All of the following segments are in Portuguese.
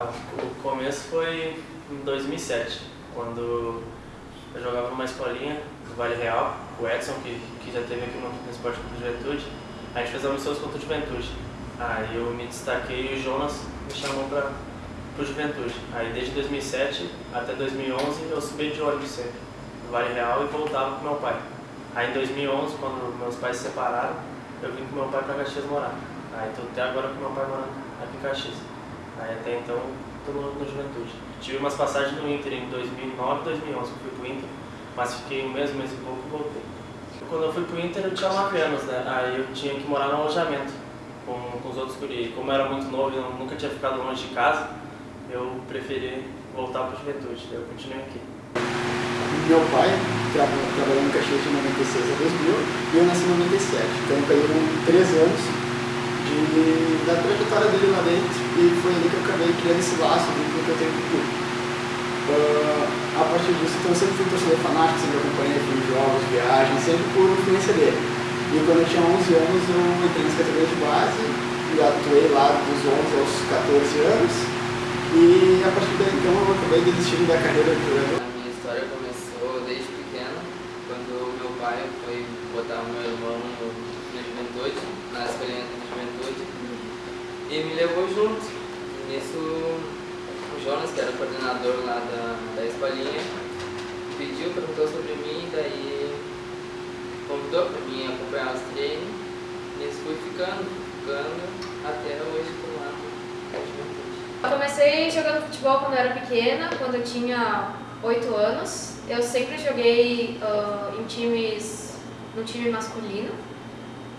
O começo foi em 2007, quando eu jogava numa escolinha do Vale Real, o Edson, que, que já teve aqui no, no Esporte Clube Juventude, a gente fez amigos contra o Juventude. Aí eu me destaquei e o Jonas me chamou para o Juventude. Aí desde 2007 até 2011 eu subi de ônibus sempre, do Vale Real e voltava com meu pai. Aí em 2011, quando meus pais se separaram, eu vim com meu pai para Caxias morar. Aí estou até agora com meu pai morando aqui em Caxias. Aí até então estou no, no, Juventude. Tive umas passagens no Inter em 2009 e 2011, que fui pro Inter, mas fiquei um mês, um mês e pouco e voltei. Quando eu fui pro Inter eu tinha 9 anos, né? Aí eu tinha que morar no alojamento com, com os outros guri. Como eu era muito novo e nunca tinha ficado longe de casa, eu preferi voltar para Juventude, daí eu continuei aqui. Meu pai trabalhou no Caxias de 96 a 2000 e eu nasci em 97, então pegaram 3 anos de, da trajetória dele lá dentro e foi ali que eu acabei criando esse laço dentro que eu tenho com o. Uh, a partir disso, então, eu sempre fui torcedor fanático, sempre acompanhei filmes, jogos, viagens, sempre por influência dele. E quando eu tinha 11 anos, eu entrei nas categorias de base e atuei lá dos 11 aos 14 anos. E a partir daí, então, eu acabei desistindo da carreira de jogador. A minha história começou desde pequeno, quando meu pai foi botar o meu irmão no, no juventude, na escolinha e me levou junto. E nisso, o Jonas, que era o coordenador lá da, da escolinha, pediu, perguntou sobre mim, daí convidou para mim acompanhar os treinos. Nisso fui ficando, ficando, até hoje lá no Juventude. Eu comecei jogando futebol quando eu era pequena, quando eu tinha 8 anos. Eu sempre joguei uh, em times, no time masculino.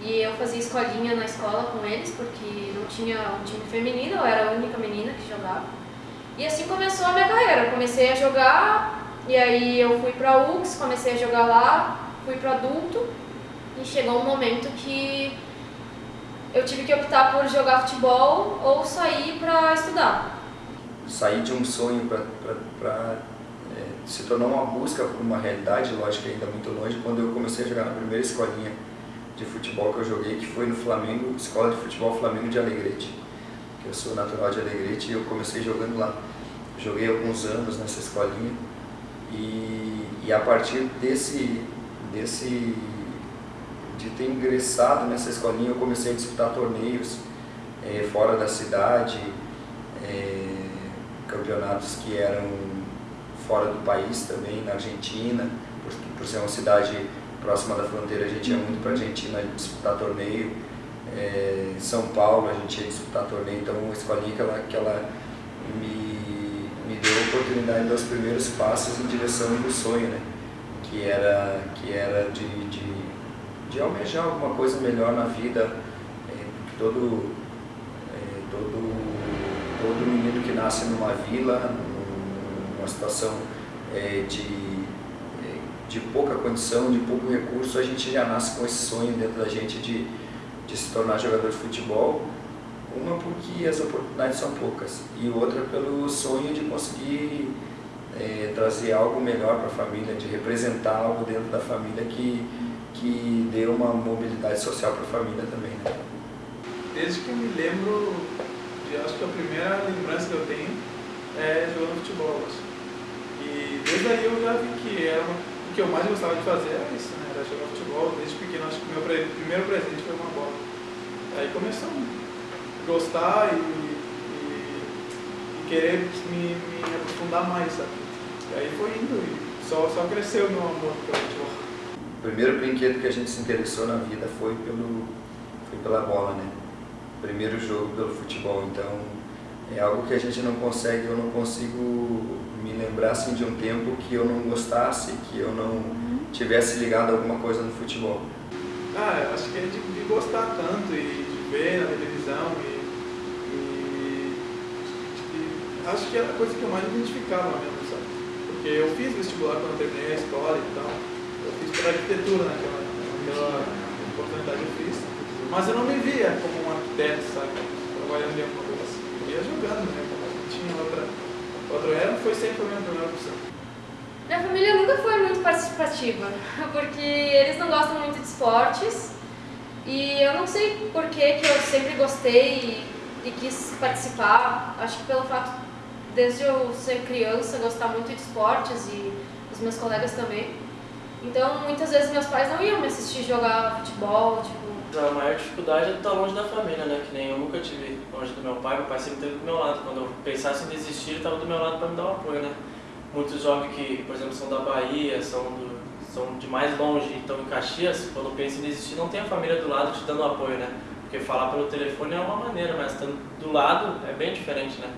E eu fazia escolinha na escola com eles, porque não tinha um time feminino, eu era a única menina que jogava. E assim começou a minha carreira. Eu comecei a jogar, e aí eu fui pra UX, comecei a jogar lá, fui para adulto, e chegou um momento que eu tive que optar por jogar futebol ou sair para estudar. Sair de um sonho para é, se tornar uma busca por uma realidade, lógico ainda muito longe, quando eu comecei a jogar na primeira escolinha de futebol que eu joguei, que foi no Flamengo, Escola de Futebol Flamengo de Alegrete. Eu sou natural de Alegrete e eu comecei jogando lá. Joguei alguns anos nessa escolinha e, e a partir desse, desse de ter ingressado nessa escolinha eu comecei a disputar torneios é, fora da cidade, é, campeonatos que eram fora do país também, na Argentina, por, por ser uma cidade próxima da fronteira, a gente ia muito para a Argentina disputar torneio. É, São Paulo, a gente ia disputar torneio, então uma escolinha que ela, que ela me, me deu a oportunidade dos primeiros passos em direção do sonho, né? que era, que era de, de, de almejar alguma coisa melhor na vida. É, todo, é, todo, todo menino que nasce numa vila, numa situação é, de de pouca condição, de pouco recurso, a gente já nasce com esse sonho dentro da gente de, de se tornar jogador de futebol. Uma porque as oportunidades são poucas e outra pelo sonho de conseguir é, trazer algo melhor para a família, de representar algo dentro da família que, que dê uma mobilidade social para a família também. Né? Desde que me lembro, eu acho que a primeira lembrança que eu tenho é jogando futebol. E desde aí eu já vi que era uma que eu mais gostava de fazer era isso, né? Era jogar futebol. Desde pequeno, acho que o meu primeiro presente foi uma bola. Aí começou a gostar e, e, e querer me, me, aprofundar mais, sabe? E aí foi indo e só, só cresceu o meu amor pelo futebol. O primeiro brinquedo que a gente se interessou na vida foi, pelo, foi pela bola, né? Primeiro jogo pelo futebol, então é algo que a gente não consegue, eu não consigo me lembrar assim, de um tempo que eu não gostasse, que eu não tivesse ligado a alguma coisa no futebol. Ah, eu acho que é de, de gostar tanto e de ver na televisão e, e, e, acho que era a coisa que eu mais me identificava mesmo, sabe? Porque eu fiz vestibular quando eu terminei a escola e tal, eu fiz pela arquitetura naquela, naquela oportunidade eu fiz, mas eu não me via como um arquiteto, sabe? Trabalhando em alguma coisa assim, ia jogando, né? Tinha outra Outro ano foi sempre a minha primeira opção. Minha família nunca foi muito participativa, porque eles não gostam muito de esportes e eu não sei por que, que eu sempre gostei e, e quis participar. Acho que pelo fato desde eu ser criança, gostar muito de esportes e os meus colegas também. Então, muitas vezes meus pais não iam me assistir jogar futebol, tipo... A maior dificuldade é estar longe da família, né? Que nem eu nunca tive longe do meu pai, meu pai sempre esteve do meu lado. Quando eu pensasse em desistir, ele estava do meu lado para me dar o apoio, né? Muitos jovens que, por exemplo, são da Bahia, são, do, são de mais longe e estão em Caxias, quando pensam em desistir, não tem a família do lado te dando apoio, né? Porque falar pelo telefone é uma maneira, mas estando do lado é bem diferente, né?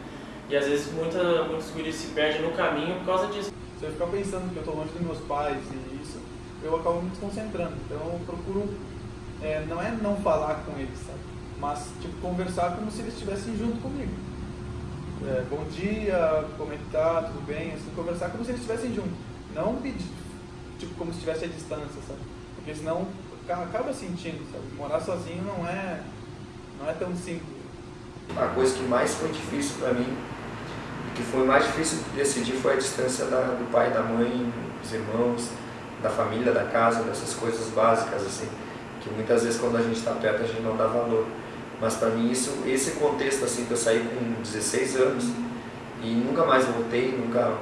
E às vezes muita, muitos guris se perdem no caminho por causa disso. Se eu ficar pensando que eu estou longe dos meus pais e isso, eu acabo me desconcentrando. Então eu procuro, é, não é não falar com eles, sabe? Mas tipo, conversar como se eles estivessem junto comigo. É, bom dia, como é que tá, tudo bem? Assim, conversar como se eles estivessem junto. Não pedir, tipo, como se estivesse à distância, sabe? Porque senão acaba sentindo, sabe? Morar sozinho não é, não é tão simples. A coisa que mais foi difícil para mim, que foi mais difícil de decidir foi a distância da, do pai, da mãe, dos irmãos, da família, da casa, dessas coisas básicas, assim, que muitas vezes quando a gente está perto a gente não dá valor. Mas para mim isso, esse contexto assim que eu saí com 16 anos e nunca mais voltei, nunca,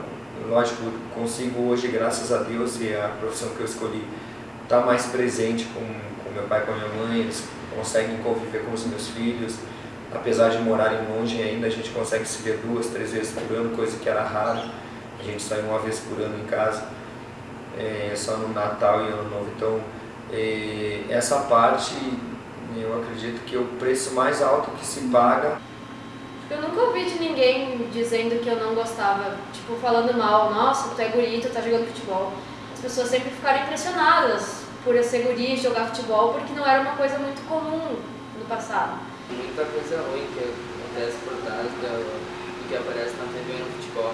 lógico, consigo hoje, graças a Deus e a profissão que eu escolhi, estar tá mais presente com, com meu pai, com a minha mãe, eles conseguem conviver com os meus filhos, apesar de morarem longe ainda, a gente consegue se ver duas, três vezes por ano, coisa que era raro, a gente sai uma vez por ano em casa, é, só no Natal e Ano Novo, então é, essa parte eu acredito que é o preço mais alto que se paga. Eu nunca ouvi de ninguém dizendo que eu não gostava, tipo, falando mal, nossa, tu é guri, tu tá jogando futebol. As pessoas sempre ficaram impressionadas por eu ser guri e jogar futebol, porque não era uma coisa muito comum no passado. Muita coisa ruim que acontece por trás do, que aparece na TV no futebol.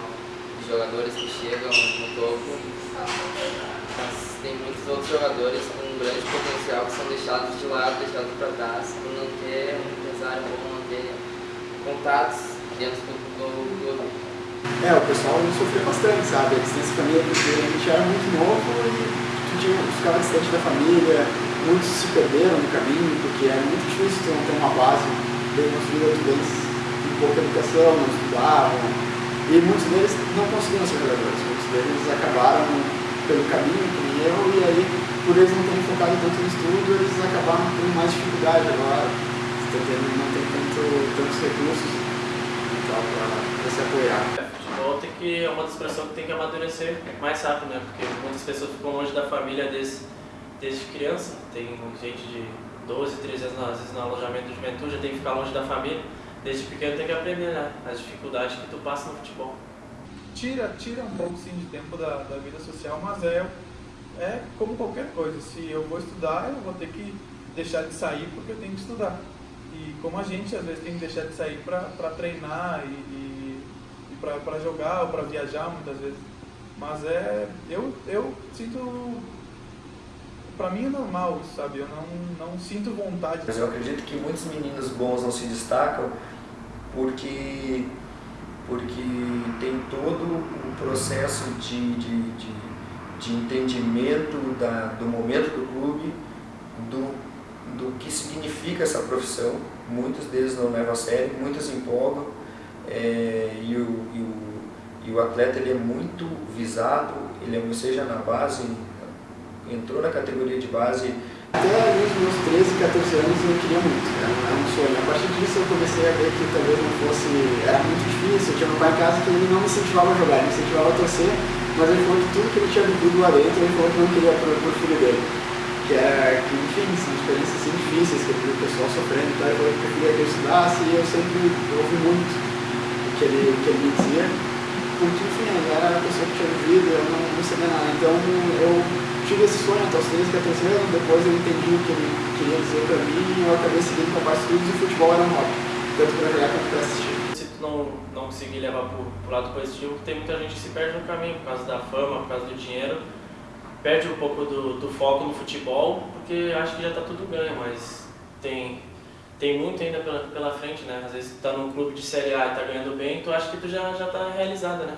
De jogadores que chegam no topo, mas tem muitos outros jogadores com um grande potencial que são deixados de lado, deixados para trás, por não ter um empresário bom, não ter contatos dentro do clube. É, o pessoal sofreu bastante, sabe? A distância família, porque a gente era muito novo e tinha, ficava distante da família, muitos se perderam no caminho, porque era muito difícil ter uma base bem construída, outros com pouca educação, não estudavam, e muitos deles não conseguiram ser jogadores, muitos deles acabaram pelo caminho, como eu, e aí, por eles não terem focado tanto no estudo, eles acabaram tendo mais dificuldade agora, não tem tanto, tantos recursos e tal para se apoiar. É, futebol tem que, é uma expressão que tem que amadurecer mais rápido, né? Porque muitas pessoas ficam longe da família desde, desde criança. Tem gente de 12, 13 anos, às vezes no alojamento de juventude, já tem que ficar longe da família. Desde pequeno tem que aprender né? as dificuldades que tu passa no futebol tira, tira um pouco sim, de tempo da, da vida social, mas é, é como qualquer coisa. Se eu vou estudar, eu vou ter que deixar de sair porque eu tenho que estudar. E como a gente às vezes tem que deixar de sair para treinar e, e, e para jogar ou para viajar muitas vezes. Mas é. Eu, eu sinto. Para mim é normal, sabe? Eu não, não sinto vontade. Mas eu acredito que muitos meninos bons não se destacam porque porque tem todo o processo de, de, de, de entendimento da, do momento do clube, do, do que significa essa profissão. Muitos deles não levam a sério, muitos empolgam, é, e, o, e, o, e o atleta ele é muito visado, ele é, seja na base, entrou na categoria de base até ali os meus 13, 14 anos eu queria muito, era um sonho. A partir disso eu comecei a ver que talvez não fosse, era muito difícil. Eu tinha meu pai em casa que ele não me incentivava a jogar, ele me incentivava a torcer, mas ele falou que tudo que ele tinha vivido lá dentro, ele falou que não queria pro, pro filho dele. Que era, que, enfim, são experiências assim, difíceis, que ele viu o pessoal sofrendo, então ele falou que eu queria que eu estudasse e eu sempre ouvi muito o que ele, o que ele me dizia. Porque, enfim, ele era a pessoa que tinha vivido, eu não, não sabia nada. Então eu tive esse sonho até os 13, 14 anos, depois eu entendi o que ele queria dizer para mim e eu acabei seguindo com parte estudos e futebol era um hobby, tanto para jogar quanto para assistir. Se tu não, não conseguir levar pro, pro lado positivo, tem muita gente que se perde no caminho por causa da fama, por causa do dinheiro, perde um pouco do, do foco no futebol, porque acha que já está tudo ganho, mas tem, tem muito ainda pela, pela frente, né? Às vezes tu tá num clube de Série A e tá ganhando bem, tu acha que tu já, já tá realizada, né?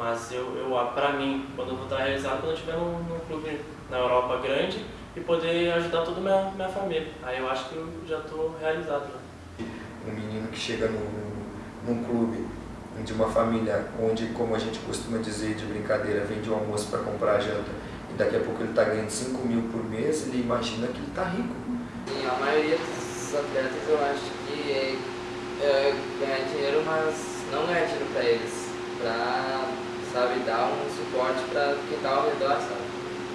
Mas eu, eu para mim, quando eu vou estar realizado, quando eu estiver num, num, clube na Europa grande e poder ajudar toda a minha, minha família. Aí eu acho que eu já estou realizado. Né? Um menino que chega num, num clube de uma família onde, como a gente costuma dizer de brincadeira, vende o almoço para comprar a janta e daqui a pouco ele está ganhando 5 mil por mês, ele imagina que ele está rico. E a maioria dos atletas eu acho que é, é ganhar dinheiro, mas não ganhar dinheiro para eles, para sabe, dar um suporte para quem está ao redor, sabe?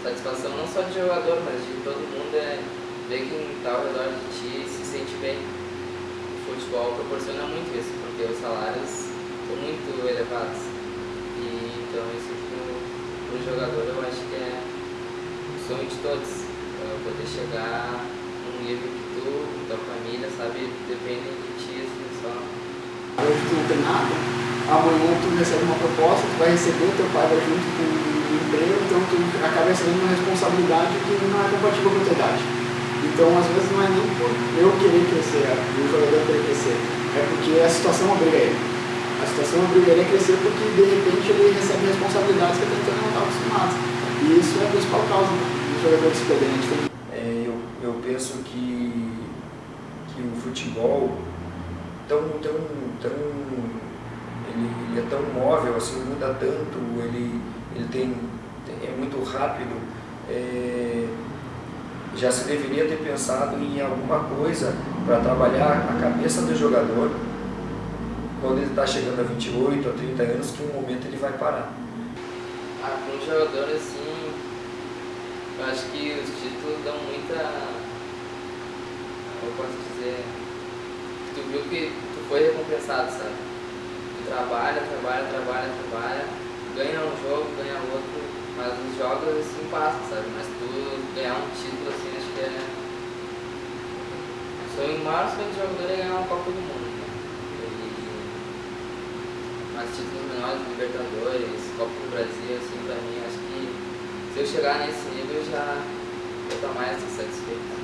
Satisfação não só de jogador, mas de todo mundo é ver quem está ao redor de ti se sente bem. O futebol proporciona muito isso, porque os salários são muito elevados. E então isso para o jogador eu acho que é o sonho de todos, é poder chegar num nível que tu, tua família, sabe, dependem de ti, assim, só. Não tem nada, amanhã tu recebe uma proposta, tu vai receber, teu pai vai junto com o emprego, então tu acaba recebendo uma responsabilidade que não é compatível com a tua idade. Então, às vezes, não é nem por eu querer crescer, o jogador querer crescer, é porque a situação obriga ele. A situação obrigaria a crescer porque, de repente, ele recebe responsabilidades que até então não estava acostumado. E isso é a principal causa do jogador se perder. É, eu, eu penso que, que o futebol tão, tão, tão ele, é tão móvel, assim, muda tanto, ele, ele tem, é muito rápido. É, já se deveria ter pensado em alguma coisa para trabalhar a cabeça do jogador quando ele está chegando a 28 ou 30 anos, que um momento ele vai parar. Ah, um jogador assim, eu acho que os títulos dão muita. Eu posso dizer. Tu viu que tu foi recompensado, sabe? Trabalha, trabalha, trabalha, trabalha, ganha um jogo, ganha outro, mas os jogos assim passam, sabe? Mas tu ganhar um título assim, acho que é. O sonho maior sonho do jogador é ganhar uma Copa do Mundo mais títulos menores, Libertadores, Copa do Brasil, assim, pra mim, acho que se eu chegar nesse nível já vou estar mais satisfeito.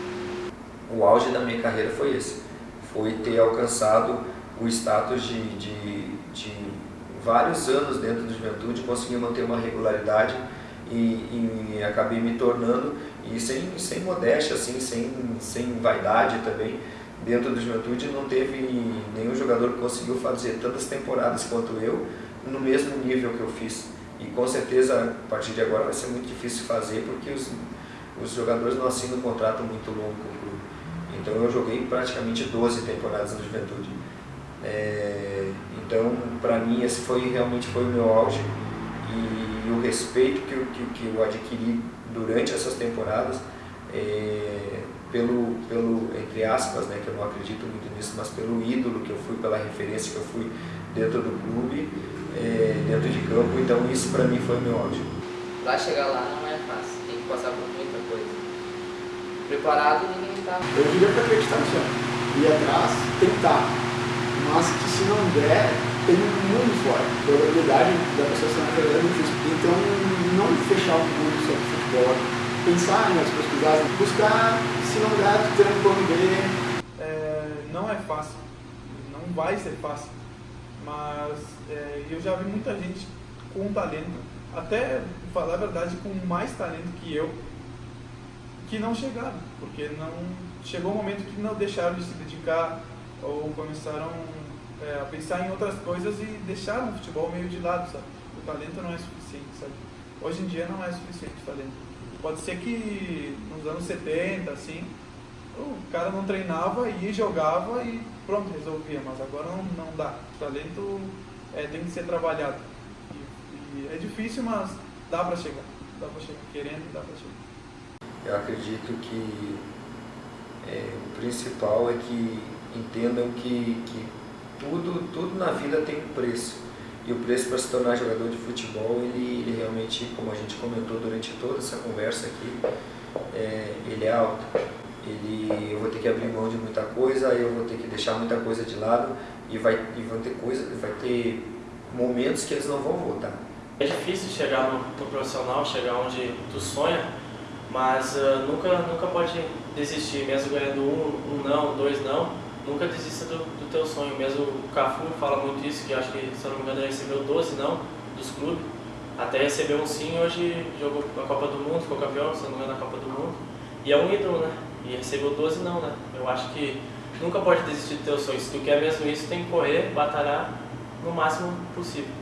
O auge da minha carreira foi esse, foi ter alcançado o status de, de, de vários anos dentro do juventude, conseguir manter uma regularidade e, e, acabei me tornando, e sem, sem modéstia, assim, sem, sem vaidade também, dentro do Juventude não teve nenhum jogador que conseguiu fazer tantas temporadas quanto eu no mesmo nível que eu fiz. E com certeza a partir de agora vai ser muito difícil fazer porque os, os jogadores não assinam um contrato muito longo. Então eu joguei praticamente 12 temporadas no Juventude. É, então para mim esse foi realmente foi o meu auge e, e o respeito que que, que eu adquiri durante essas temporadas é, pelo, pelo, entre aspas, né, que eu não acredito muito nisso, mas pelo ídolo que eu fui, pela referência que eu fui dentro do clube, é, dentro de campo, então isso para mim foi meu auge. Lá chegar lá não é fácil, tem que passar por. Preparado ninguém está. Eu diria para acreditar no sonho, ir atrás, tentar, mas que se não der, tem um mundo fora. A probabilidade da pessoa ser uma é muito difícil. Então, não fechar o mundo sobre futebol, pensar em outras possibilidades, buscar se não der, ter um plano B. É, não é fácil, não vai ser fácil, mas é, eu já vi muita gente com talento, até falar a verdade, com mais talento que eu, que não chegaram, porque não chegou um momento que não deixaram de se dedicar ou começaram é, a pensar em outras coisas e deixaram o futebol meio de lado, sabe? O talento não é suficiente, sabe? Hoje em dia não é suficiente o talento. Pode ser que nos anos 70, assim, o cara não treinava, ia jogava e pronto, resolvia, mas agora não, não dá. O talento é, tem que ser trabalhado. E, e é difícil, mas dá para chegar. Dá para chegar, querendo, dá para chegar. Eu acredito que é, o principal é que entendam que, que tudo, tudo na vida tem um preço. E o preço para se tornar jogador de futebol, ele, ele realmente, como a gente comentou durante toda essa conversa aqui, é, ele é alto. Ele, eu vou ter que abrir mão de muita coisa, eu vou ter que deixar muita coisa de lado e vai, e vão ter coisa, vai ter momentos que eles não vão voltar. É difícil chegar no, no profissional, chegar onde tu sonha, mas uh, nunca, nunca pode desistir, mesmo ganhando um, um não, dois não, nunca desista do, do teu sonho. Mesmo o Cafu fala muito isso, que acho que, se não me engano, ele recebeu 12 não dos clubes. Até recebeu um sim, hoje jogou a Copa do Mundo, ficou campeão, se não me engano, na Copa do Mundo. E é um ídolo, né? E recebeu 12 não, né? Eu acho que nunca pode desistir do teu sonho. Se tu quer mesmo isso, tem que correr, batalhar no máximo possível.